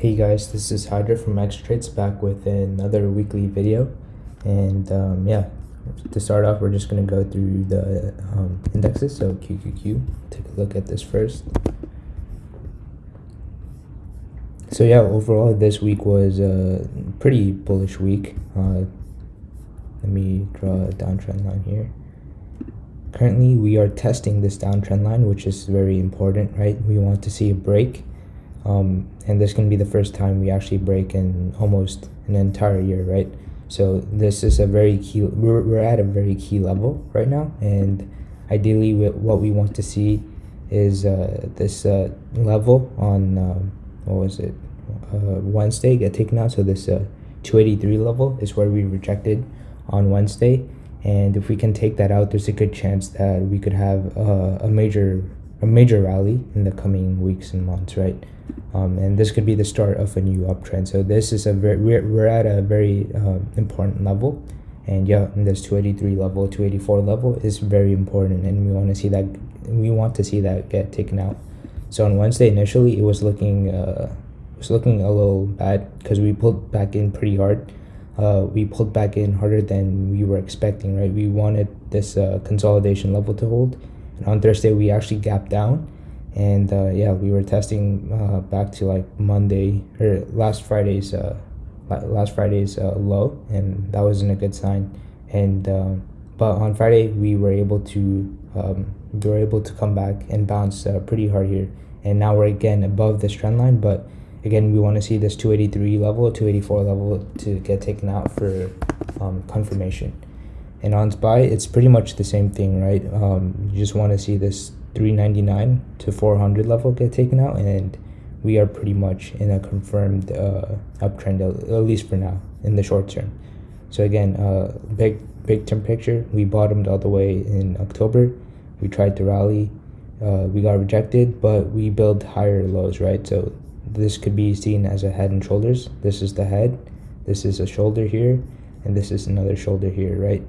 Hey guys, this is Hydra from Xtrades back with another weekly video. And um, yeah, to start off, we're just going to go through the um, indexes. So QQQ, take a look at this first. So yeah, overall, this week was a pretty bullish week. Uh, let me draw a downtrend line here. Currently, we are testing this downtrend line, which is very important, right? We want to see a break um, and this can be the first time we actually break in almost an entire year right? So this is a very key we're, we're at a very key level right now. And ideally what we want to see is uh, this uh, level on um, what was it? Uh, Wednesday get taken out. So this uh, 283 level is where we rejected on Wednesday. And if we can take that out there's a good chance that we could have uh, a major a major rally in the coming weeks and months right? Um, and this could be the start of a new uptrend. So this is a very we're, we're at a very uh, important level. And yeah this 283 level 284 level is very important. And we want to see that we want to see that get taken out. So on wednesday initially it was looking uh was looking a little bad because we pulled back in pretty hard. Uh, we pulled back in harder than we were expecting right? We wanted this uh, consolidation level to hold and on thursday we actually gapped down. And uh, yeah we were testing uh, back to like monday or last friday's uh, last friday's uh, low. And that wasn't a good sign. And um, but on friday we were able to um, we were able to come back and bounce uh, pretty hard here. And now we're again above this trend line. But again we want to see this 283 level 284 level to get taken out for um, confirmation and on SPY it's pretty much the same thing right? Um, you just want to see this 399 to 400 level get taken out and we are pretty much in a confirmed uh, uptrend at least for now in the short term. So again uh, big big term picture we bottomed all the way in october. We tried to rally uh, we got rejected but we built higher lows right? So this could be seen as a head and shoulders. This is the head this is a shoulder here and this is another shoulder here right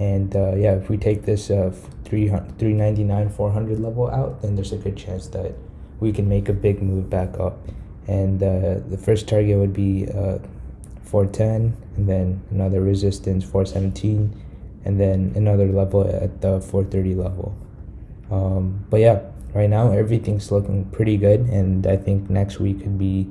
and uh, yeah if we take this uh, 399 400 level out then there's a good chance that we can make a big move back up. And uh, the first target would be uh, 410 and then another resistance 417 and then another level at the 430 level. Um, but yeah right now everything's looking pretty good and i think next week could be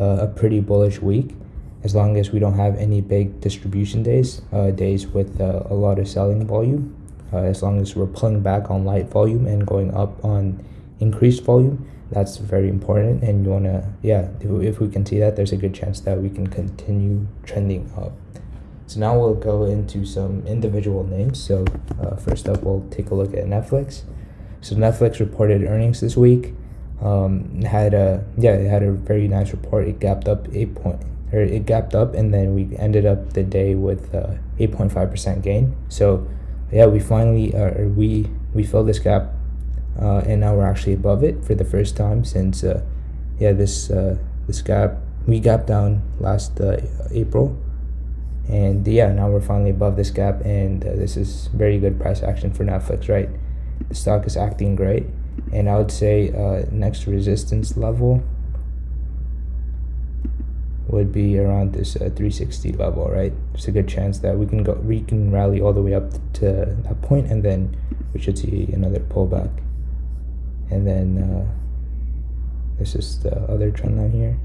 uh, a pretty bullish week as long as we don't have any big distribution days, uh, days with uh, a lot of selling volume, uh, as long as we're pulling back on light volume and going up on increased volume, that's very important. And you want to, yeah, if, if we can see that, there's a good chance that we can continue trending up. So now we'll go into some individual names. So uh, first up, we'll take a look at Netflix. So Netflix reported earnings this week. Um, had a yeah, it had a very nice report. It gapped up eight point or it gapped up and then we ended up the day with 8.5% uh, gain. So yeah we finally uh, we we filled this gap uh, and now we're actually above it for the first time since uh, yeah this uh, this gap we gapped down last April. And yeah now we're finally above this gap and this is very good price action for Netflix right? The stock is acting great. And I would say next resistance level would be around this uh, 360 level right? There's a good chance that we can go we can rally all the way up to that point and then we should see another pullback. And then uh, this is the other trend line here.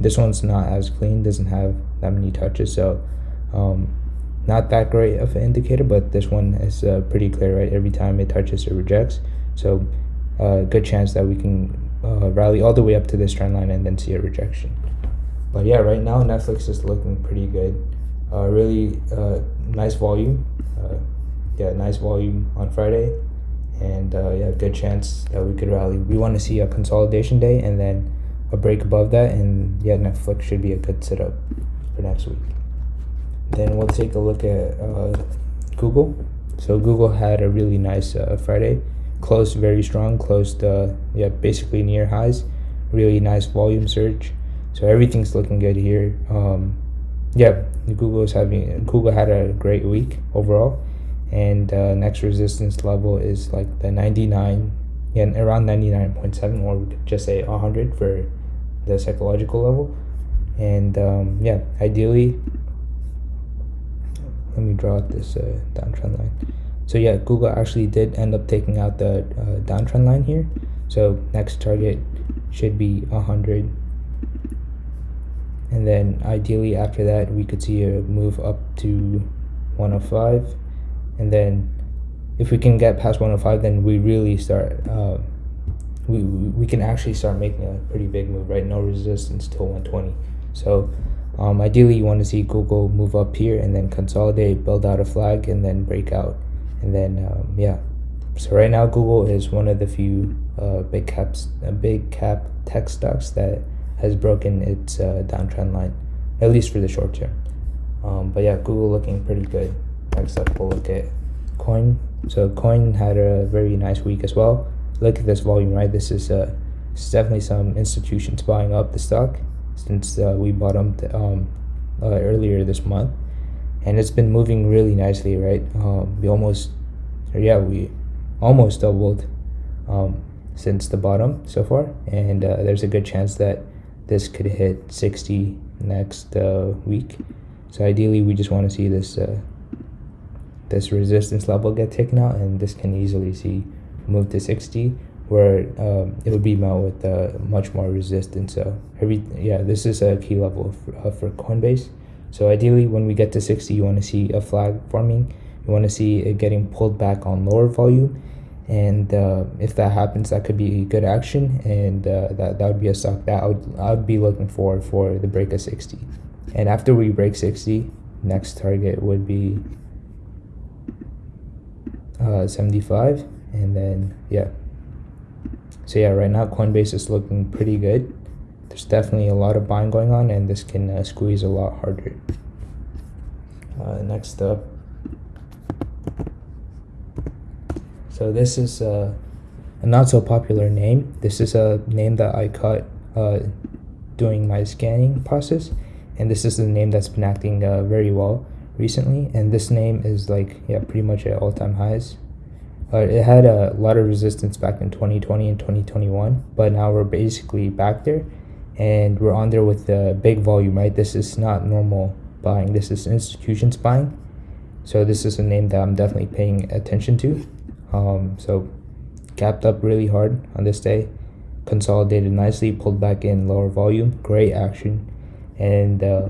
This one's not as clean doesn't have that many touches so um, not that great of an indicator but this one is uh, pretty clear right? Every time it touches it rejects. So uh, good chance that we can uh, rally all the way up to this trend line and then see a rejection but yeah right now netflix is looking pretty good. Uh, really uh, nice volume. Uh, yeah nice volume on friday. And uh, yeah good chance that we could rally. We want to see a consolidation day and then a break above that and yeah netflix should be a good setup for next week. Then we'll take a look at uh, google. So google had a really nice uh, friday. Closed very strong. Closed yeah basically near highs. Really nice volume surge so everything's looking good here. Um, yeah google is having google had a great week overall. And uh, next resistance level is like the 99 yeah around 99.7 or we could just say 100 for the psychological level. And um, yeah ideally let me draw out this uh, downtrend line. So yeah google actually did end up taking out the uh, downtrend line here. So next target should be 100 and then ideally after that we could see a move up to 105 and then if we can get past 105 then we really start uh, we, we can actually start making a pretty big move right? No resistance till 120 so um, ideally you want to see google move up here and then consolidate build out a flag and then break out. And then um, yeah. So right now google is one of the few uh, big caps uh, big cap tech stocks that has broken its uh, downtrend line at least for the short term. Um, but yeah google looking pretty good. Next up we'll look at coin. So coin had a very nice week as well. Look at this volume right? This is uh definitely some institutions buying up the stock since uh, we bottomed um, uh, earlier this month. And it's been moving really nicely right? Um, we almost yeah we almost doubled um, since the bottom so far. And uh, there's a good chance that this could hit 60 next uh, week. So ideally we just want to see this uh, this resistance level get taken out and this can easily see move to 60 where um, it would be met with uh, much more resistance. So every yeah this is a key level for, for coinbase. So ideally when we get to 60 you want to see a flag forming. You want to see it getting pulled back on lower volume and uh, if that happens that could be a good action. And uh, that, that would be a stock that I would, I would be looking for for the break of 60 and after we break 60 next target would be uh, 75 and then yeah. So yeah right now coinbase is looking pretty good. There's definitely a lot of buying going on and this can uh, squeeze a lot harder. Uh, next up so this is uh, a not so popular name. This is a name that i caught uh, doing my scanning process. And this is the name that's been acting uh, very well recently. And this name is like yeah pretty much at all-time highs. Uh, it had a lot of resistance back in 2020 and 2021 but now we're basically back there. And we're on there with the big volume right? This is not normal buying. This is institutions buying. So this is a name that i'm definitely paying attention to um, so gapped up really hard on this day consolidated nicely pulled back in lower volume great action. And uh,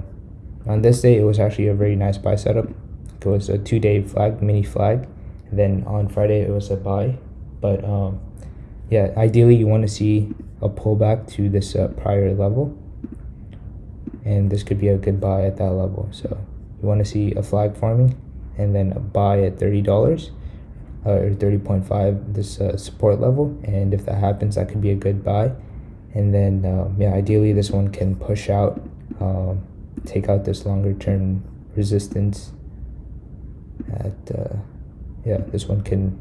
on this day it was actually a very nice buy setup. It was a two-day flag mini flag. And then on friday it was a buy. But um, yeah ideally you want to see a pullback to this uh, prior level. And this could be a good buy at that level. So you want to see a flag forming and then a buy at $30 uh, or 30.5 this uh, support level. And if that happens that could be a good buy. And then um, yeah ideally this one can push out um, take out this longer term resistance at uh, yeah this one can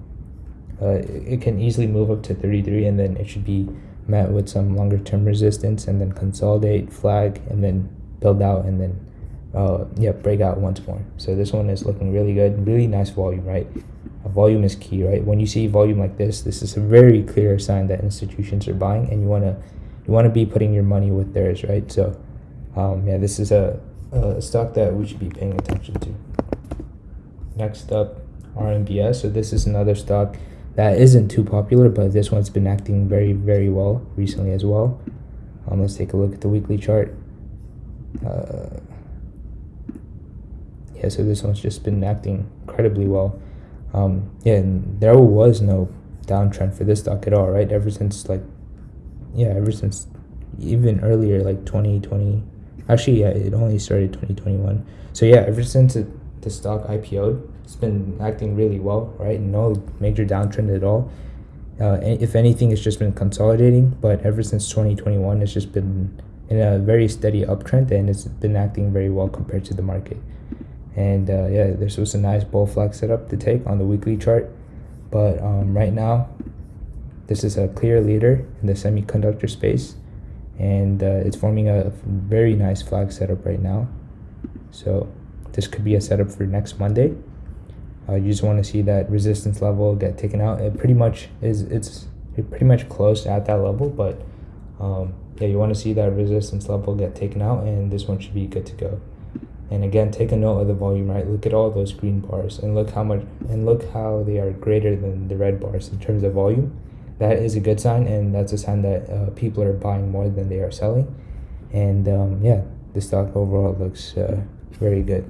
uh, it can easily move up to 33 and then it should be met with some longer term resistance and then consolidate flag and then build out and then uh, yeah break out once more. So this one is looking really good really nice volume right volume is key right when you see volume like this this is a very clear sign that institutions are buying and you want to you want to be putting your money with theirs right so um, yeah, this is a, a stock that we should be paying attention to. Next up, RMBS. So this is another stock that isn't too popular, but this one's been acting very, very well recently as well. Um, let's take a look at the weekly chart. Uh, yeah, so this one's just been acting incredibly well. Um, yeah, and there was no downtrend for this stock at all, right? Ever since like, yeah, ever since even earlier, like 2020, Actually, yeah, it only started 2021. So yeah, ever since it, the stock IPO'd, it's been acting really well, right? No major downtrend at all. Uh, if anything, it's just been consolidating. But ever since 2021, it's just been in a very steady uptrend, and it's been acting very well compared to the market. And uh, yeah, this was a nice bull flag setup to take on the weekly chart. But um, right now, this is a clear leader in the semiconductor space and uh, it's forming a very nice flag setup right now so this could be a setup for next monday uh, you just want to see that resistance level get taken out it pretty much is it's it pretty much close at that level but um, yeah, you want to see that resistance level get taken out, and this one should be good to go. And again, take a note of the volume, right? Look at all those green bars, and look how much, and look how they are greater than the red bars in terms of volume. That is a good sign, and that's a sign that uh, people are buying more than they are selling. And um, yeah, the stock overall looks uh, very good.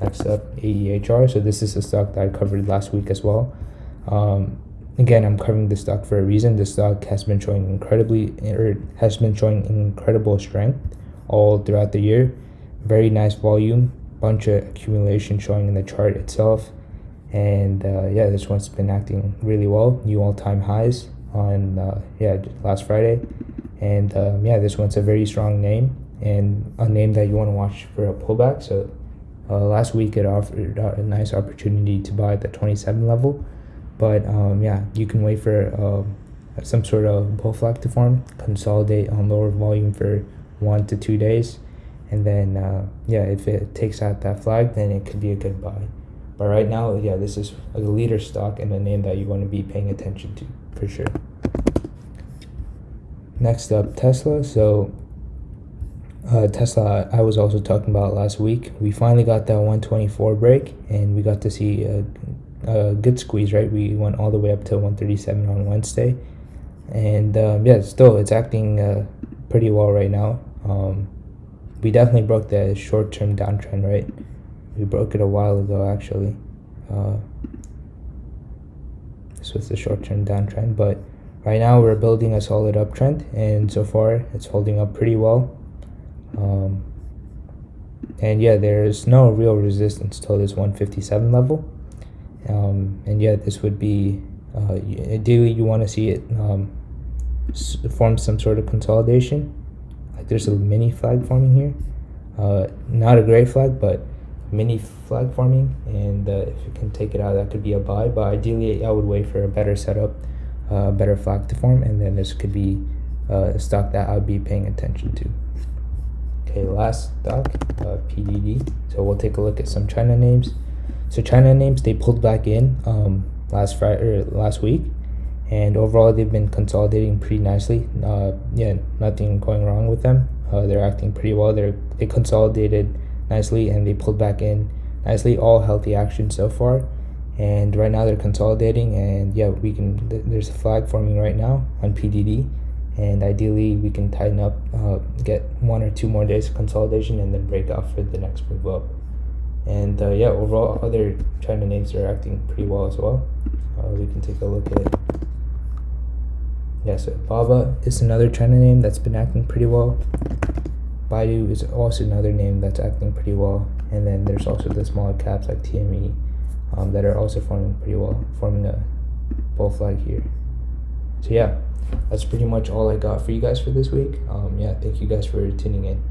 Next up, AEHR. So this is a stock that I covered last week as well. Um, again, I'm covering the stock for a reason. The stock has been showing incredibly, or has been showing incredible strength all throughout the year. Very nice volume, bunch of accumulation showing in the chart itself. And uh, yeah, this one's been acting really well. New all-time highs on uh, yeah last Friday, and um, yeah, this one's a very strong name and a name that you want to watch for a pullback. So uh, last week it offered a nice opportunity to buy at the 27 level but um, yeah, you can wait for uh, some sort of bull flag to form, consolidate on lower volume for one to two days, and then uh, yeah, if it takes out that flag, then it could be a good buy. But right now, yeah, this is a leader stock and a name that you want to be paying attention to for sure. Next up, Tesla. So uh, Tesla, I was also talking about last week. We finally got that 124 break, and we got to see a a good squeeze, right? We went all the way up to 137 on Wednesday, and um, yeah, still it's acting uh, pretty well right now. Um, we definitely broke the short-term downtrend, right? We broke it a while ago, actually. Uh, this was the short-term downtrend, but right now we're building a solid uptrend, and so far it's holding up pretty well. Um, and yeah, there's no real resistance till this 157 level um, and yeah this would be uh, ideally you want to see it um, form some sort of consolidation like there's a mini flag forming here. Uh, not a gray flag but mini flag forming and uh, if you can take it out that could be a buy. But ideally I would wait for a better setup uh, better flag to form and then this could be uh, a stock that I would be paying attention to. Okay last stock uh, PDD so we'll take a look at some China names. So China names they pulled back in um, last Friday or last week, and overall they've been consolidating pretty nicely. Uh, yeah, nothing going wrong with them. Uh, they're acting pretty well. They're they consolidated nicely and they pulled back in nicely. All healthy action so far, and right now they're consolidating. And yeah, we can. Th there's a flag forming right now on PDD, and ideally we can tighten up, uh, get one or two more days of consolidation, and then break off for the next move up and uh, yeah overall other china names are acting pretty well as well uh, we can take a look at it yeah so baba is another china name that's been acting pretty well. Baidu is also another name that's acting pretty well. And then there's also the smaller caps like tme um, that are also forming pretty well forming a bull flag here. So yeah that's pretty much all i got for you guys for this week. Um, yeah thank you guys for tuning in